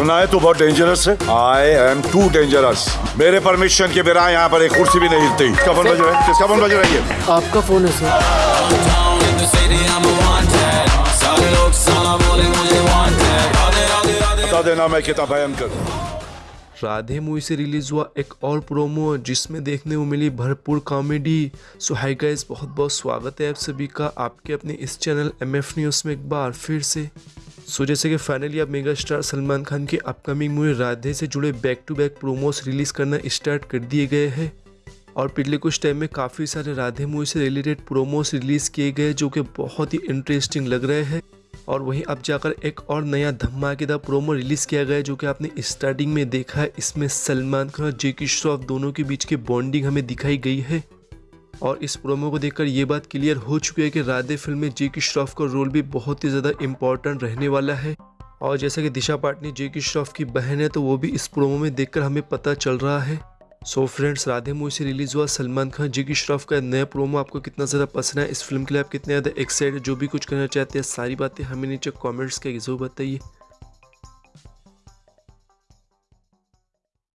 सुना है तू बहुत डेंजरस है? आई एम टू डेंजरस मेरे परमिशन के बिना यहाँ पर एक कुर्सी भी नहीं हिलती। किसका फ़ोन बज रहा है? किसका फ़ोन बज रहा है आपका फ़ोन है सर बता देना मैं कितना भयंकर। राधे मूवी से रिलीज़ हुआ एक और प्रोमो जिसमें देखने को मिली भरपूर कॉमेडी सो हाई गाइस बहुत बहुत स्वागत है आप सभी का। आपके अपने इस चैनल एम एफ़ न्यूज़ में एक बार फिर से सो जैसे कि फाइनली अब मेगा स्टार सलमान खान की अपकमिंग मूवी राधे से जुड़े back to back promos release करना स्टार्ट कर दिए गए हैं। और पिछले कुछ टाइम में काफ़ी सारे राधे मूवी से रिलेटेड प्रोमोस रिलीज़ किए गए जो कि बहुत ही इंटरेस्टिंग लग रहे हैं। और वहीं अब जाकर एक और नया धमाकेदार प्रोमो रिलीज़ किया गया जो कि आपने स्टार्टिंग में देखा है। इसमें सलमान खान और जेकी श्रॉफ दोनों के बीच की बॉन्डिंग हमें दिखाई गई है। और इस प्रोमो को देखकर ये बात क्लियर हो चुकी है कि राधे फ़िल्म में जेकी श्रॉफ का रोल भी बहुत ही ज़्यादा इम्पोर्टेंट रहने वाला है। और जैसा कि दिशा पाटनी जेकी श्रॉफ की बहन है तो वो भी इस प्रोमो में देखकर हमें पता चल रहा है। सो फ्रेंड्स राधे मूवी से रिलीज़ हुआ सलमान खान जेकी श्रॉफ का नया प्रोमो आपको कितना ज़्यादा पसंद है इस फ़िल्म के लिए आप कितने ज़्यादा एक्साइटेड जो भी कुछ करना चाहते हैं, सारी बातें हमें नीचे कॉमेंट्स के ज़रूर बताइए।